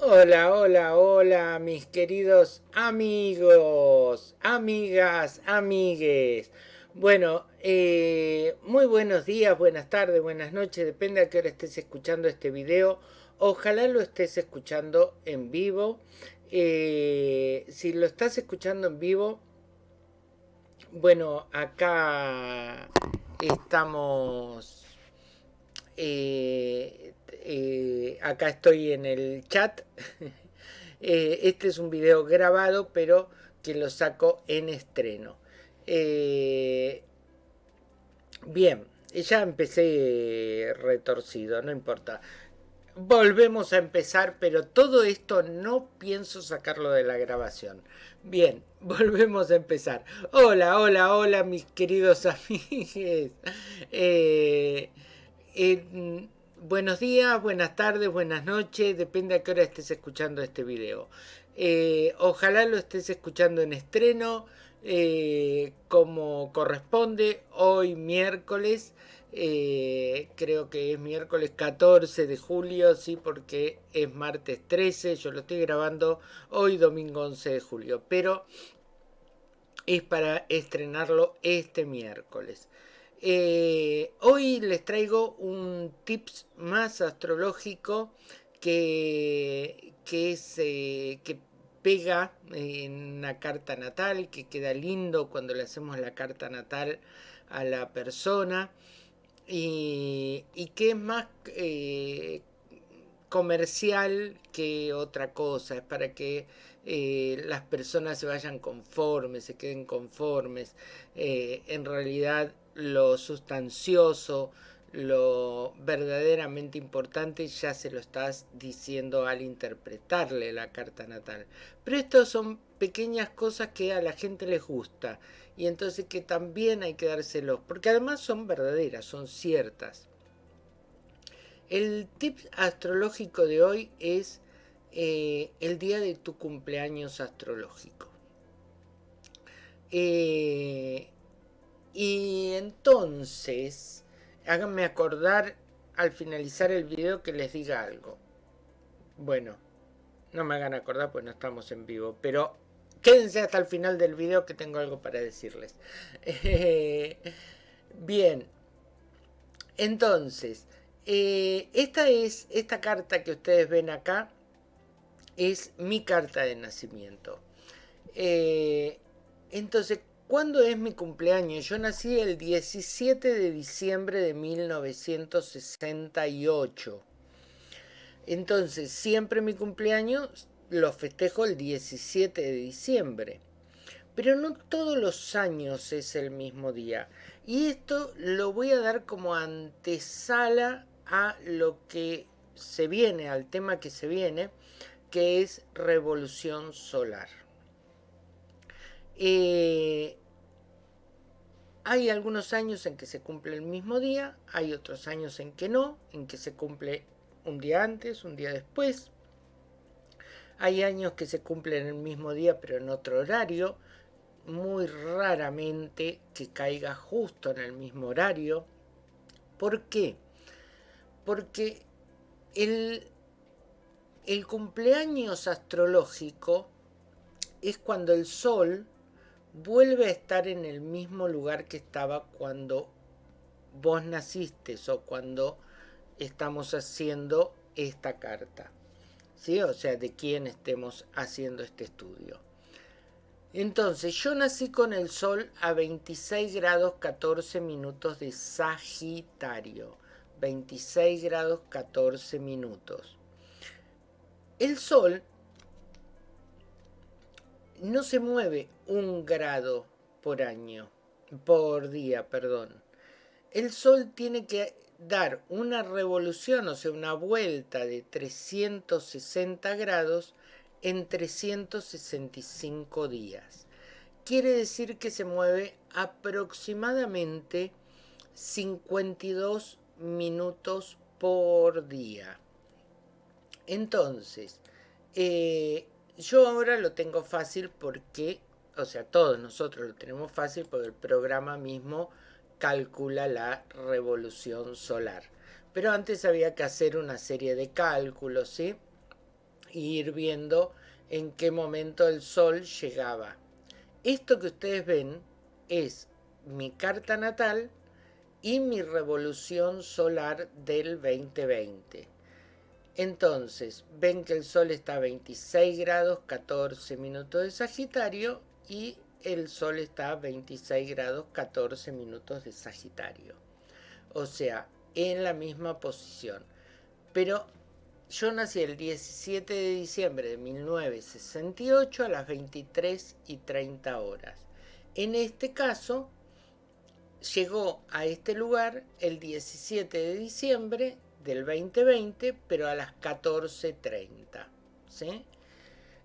Hola, hola, hola, mis queridos amigos, amigas, amigues. Bueno, eh, muy buenos días, buenas tardes, buenas noches, depende a qué hora estés escuchando este video. Ojalá lo estés escuchando en vivo. Eh, si lo estás escuchando en vivo, bueno, acá estamos... Eh, eh, acá estoy en el chat. Eh, este es un video grabado, pero que lo saco en estreno. Eh, bien, ya empecé retorcido, no importa. Volvemos a empezar, pero todo esto no pienso sacarlo de la grabación. Bien, volvemos a empezar. Hola, hola, hola, mis queridos amigos. Eh, Buenos días, buenas tardes, buenas noches, depende a qué hora estés escuchando este video. Eh, ojalá lo estés escuchando en estreno, eh, como corresponde, hoy miércoles, eh, creo que es miércoles 14 de julio, sí, porque es martes 13, yo lo estoy grabando hoy domingo 11 de julio, pero es para estrenarlo este miércoles. Eh, hoy les traigo un tips más astrológico que, que, eh, pega en una carta natal, que queda lindo cuando le hacemos la carta natal a la persona y, que es más eh, comercial que otra cosa, es para que las personas se vayan conformes, se queden conformes. en realidad lo sustancioso, lo verdaderamente importante ya se lo estás diciendo al interpretarle la carta natal. Pero estas son pequeñas cosas que a la gente les gusta y entonces que también hay que dárselos, porque además son verdaderas, son ciertas. El tip astrológico de hoy es eh, el día de tu cumpleaños astrológico. Eh, y entonces, háganme acordar al finalizar el video que les diga algo. Bueno, no me hagan acordar pues no estamos en vivo, pero quédense hasta el final del video que tengo algo para decirles. bien, entonces, eh, esta es, esta carta que ustedes ven acá, es mi carta de nacimiento. Eh, entonces, ¿Cuándo es mi cumpleaños? Yo nací el 17 de diciembre de 1968. Entonces, siempre mi cumpleaños lo festejo el 17 de diciembre. Pero no todos los años es el mismo día. Y esto lo voy a dar como antesala a lo que se viene, al tema que se viene, que es revolución solar. Eh, hay algunos años en que se cumple el mismo día, hay otros años en que no, en que se cumple un día antes, un día después. Hay años que se cumplen el mismo día pero en otro horario, muy raramente que caiga justo en el mismo horario. ¿Por qué? Porque el, el cumpleaños astrológico es cuando el Sol vuelve a estar en el mismo lugar que estaba cuando vos naciste o cuando estamos haciendo esta carta. ¿Sí? O sea, de quién estemos haciendo este estudio. Entonces, yo nací con el Sol a 26 grados 14 minutos de Sagitario. 26 grados 14 minutos. El Sol no se mueve un grado por año, por día, perdón. El Sol tiene que dar una revolución, o sea, una vuelta de 360 grados en 365 días. Quiere decir que se mueve aproximadamente 52 minutos por día. Entonces, eh, yo ahora lo tengo fácil porque, o sea, todos nosotros lo tenemos fácil porque el programa mismo calcula la revolución solar. Pero antes había que hacer una serie de cálculos, ¿sí? y ir viendo en qué momento el sol llegaba. Esto que ustedes ven es mi carta natal y mi revolución solar del 2020. Entonces, ven que el Sol está a 26 grados 14 minutos de Sagitario y el Sol está a 26 grados 14 minutos de Sagitario. O sea, en la misma posición. Pero yo nací el 17 de diciembre de 1968 a las 23 y 30 horas. En este caso, llegó a este lugar el 17 de diciembre del 2020, pero a las 14.30. ¿sí?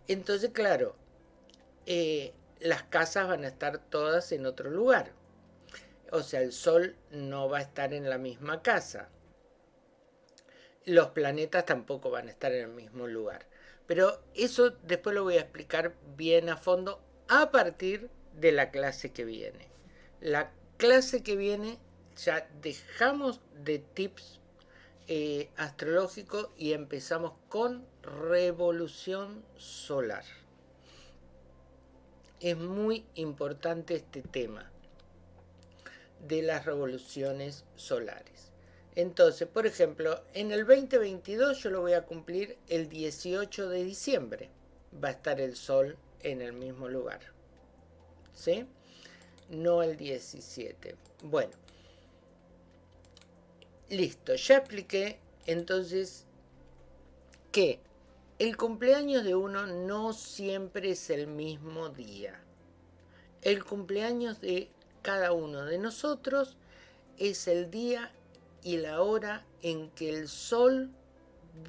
Entonces, claro, eh, las casas van a estar todas en otro lugar. O sea, el Sol no va a estar en la misma casa. Los planetas tampoco van a estar en el mismo lugar. Pero eso después lo voy a explicar bien a fondo a partir de la clase que viene. La clase que viene ya dejamos de tips eh, astrológico y empezamos con revolución solar. Es muy importante este tema de las revoluciones solares. Entonces, por ejemplo, en el 2022 yo lo voy a cumplir el 18 de diciembre. Va a estar el Sol en el mismo lugar. ¿Sí? No el 17. Bueno, Listo, ya expliqué entonces que el cumpleaños de uno no siempre es el mismo día. El cumpleaños de cada uno de nosotros es el día y la hora en que el sol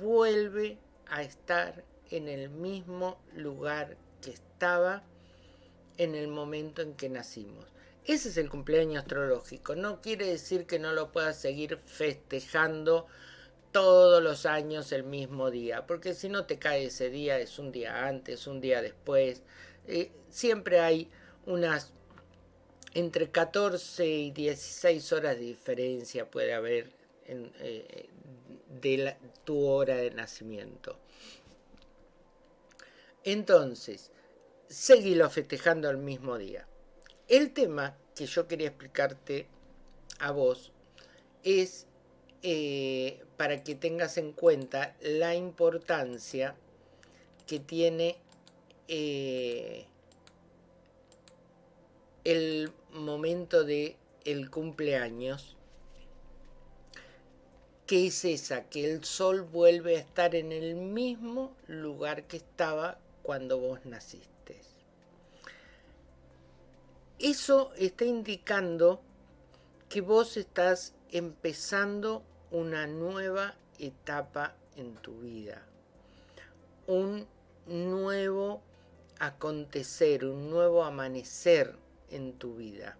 vuelve a estar en el mismo lugar que estaba en el momento en que nacimos. Ese es el cumpleaños astrológico. No quiere decir que no lo puedas seguir festejando todos los años el mismo día, porque si no te cae ese día, es un día antes, un día después. Eh, siempre hay unas entre 14 y 16 horas de diferencia puede haber eh, de tu hora de nacimiento. Entonces, seguilo festejando el mismo día. El tema que yo quería explicarte a vos es eh, para que tengas en cuenta la importancia que tiene eh, el momento de el cumpleaños que es esa, que el sol vuelve a estar en el mismo lugar que estaba cuando vos naciste. Eso está indicando que vos estás empezando una nueva etapa en tu vida. Un nuevo acontecer, un nuevo amanecer en tu vida.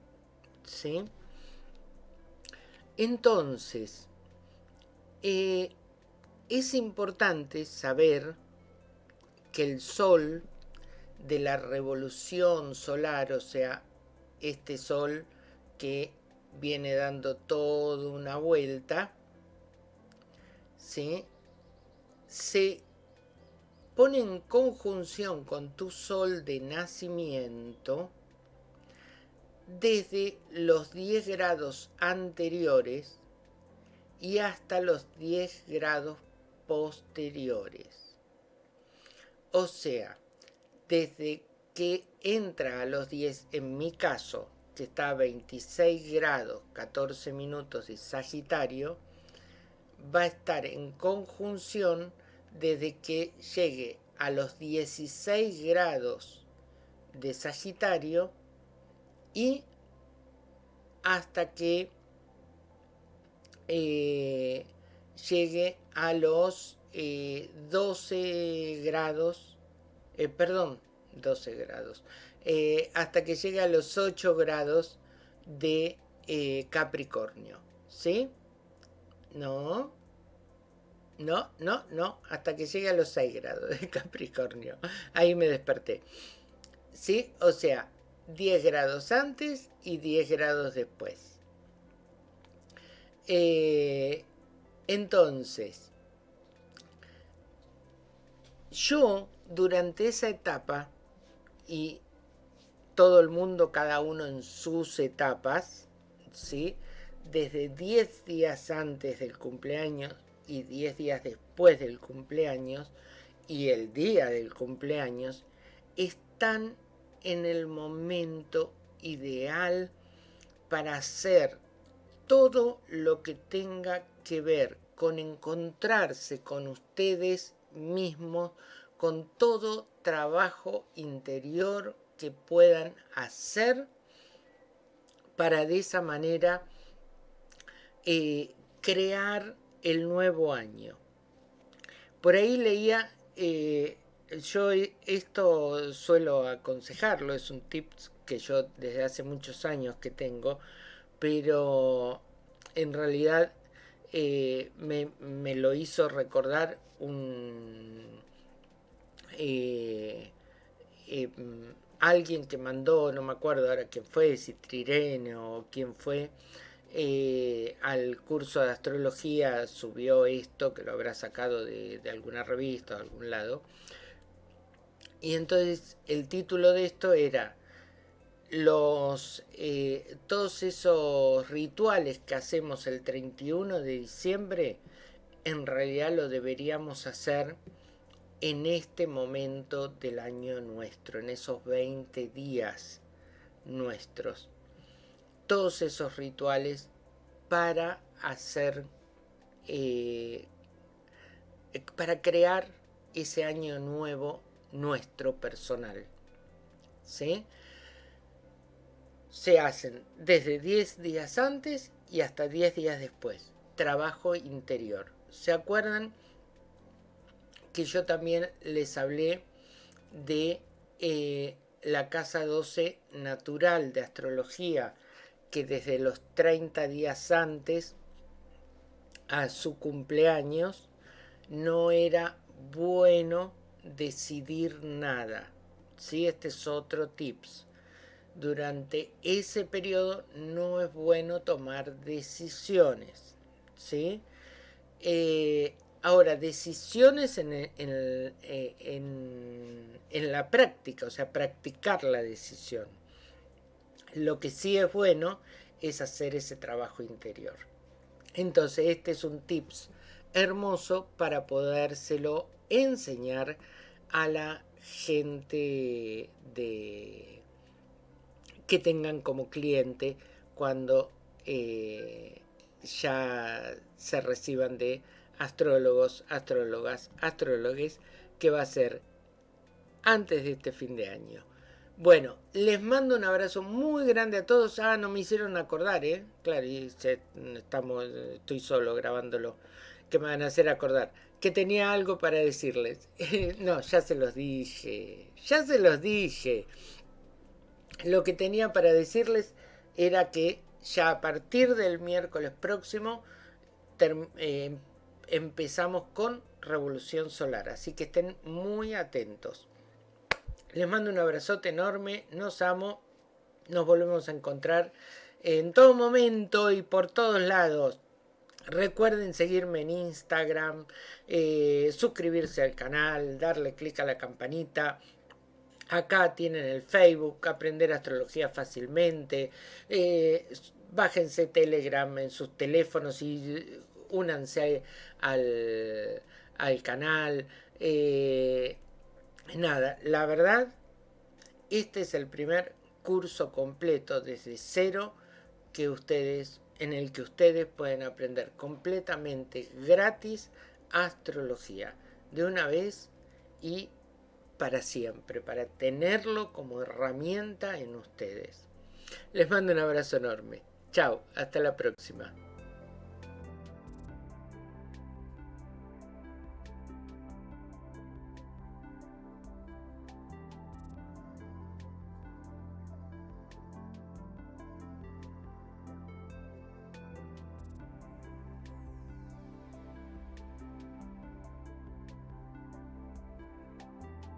¿Sí? Entonces, eh, es importante saber que el sol de la revolución solar, o sea, este sol que viene dando toda una vuelta, se pone en conjunción con tu sol de nacimiento desde los 10 grados anteriores y hasta los 10 grados posteriores. O sea, desde que entra a los 10, en mi caso, que está a 26 grados 14 minutos de Sagitario, va a estar en conjunción desde que llegue a los 16 grados de Sagitario y hasta que eh, llegue a los 12 eh, grados, eh, perdón, 12 grados, eh, hasta que llegue a los 8 grados de eh, Capricornio. ¿Sí? No. No, no, no, hasta que llegue a los 6 grados de Capricornio. Ahí me desperté. ¿Sí? O sea, 10 grados antes y 10 grados después. Eh, entonces, yo durante esa etapa, y todo el mundo, cada uno en sus etapas, ¿sí? desde 10 días antes del cumpleaños y 10 días después del cumpleaños y el día del cumpleaños, están en el momento ideal para hacer todo lo que tenga que ver con encontrarse con ustedes mismos, con todo trabajo interior que puedan hacer para de esa manera eh, crear el nuevo año. Por ahí leía, eh, yo esto suelo aconsejarlo, es un tip que yo desde hace muchos años que tengo, pero en realidad eh, me, lo hizo recordar un alguien que mandó, no me acuerdo ahora quién fue, si Trirene o quién fue, eh, al curso de astrología subió esto, que lo habrá sacado de, alguna revista o de algún lado. Y entonces el título de esto era los eh, todos esos rituales que hacemos el 31 de diciembre, en realidad lo deberíamos hacer en este momento del año nuestro, en esos 20 días nuestros. Todos esos rituales para hacer, eh, para crear ese año nuevo nuestro personal. ¿Sí? Se hacen desde 10 días antes y hasta 10 días después. Trabajo interior. ¿Se acuerdan? Que yo también les hablé de eh, la casa 12 natural de astrología, que desde los 30 días antes a su cumpleaños no era bueno decidir nada. ¿sí? Este es otro tips. Durante ese periodo no es bueno tomar decisiones. ¿sí? Eh, Ahora, decisiones eh, en, en, la práctica, o sea, practicar la decisión. Lo que sí es bueno es hacer ese trabajo interior. Entonces, este es un tips hermoso para podérselo enseñar a la gente de, que tengan como cliente cuando eh, ya se reciban de astrólogos, astrólogas, astrólogues, que va a ser antes de este fin de año. Bueno, les mando un abrazo muy grande a todos. Ah, no me hicieron acordar, ¿eh? Claro, y estamos, estoy solo grabándolo. Que me van a hacer acordar. Que tenía algo para decirles. no, ya se los dije. Ya se los dije. Lo que tenía para decirles era que ya a partir del miércoles próximo eh, empezamos con Revolución Solar, así que estén muy atentos. Les mando un abrazote enorme, nos amo, nos volvemos a encontrar en todo momento y por todos lados. Recuerden seguirme en Instagram, eh, suscribirse al canal, darle clic a la campanita. Acá tienen el Facebook, aprender astrología fácilmente. Eh, bájense Telegram en sus teléfonos y únanse al, al canal. Eh, nada, la verdad, este es el primer curso completo desde cero que ustedes, en el que ustedes pueden aprender completamente gratis astrología de una vez y para siempre, para tenerlo como herramienta en ustedes. Les mando un abrazo enorme. Chao, hasta la próxima.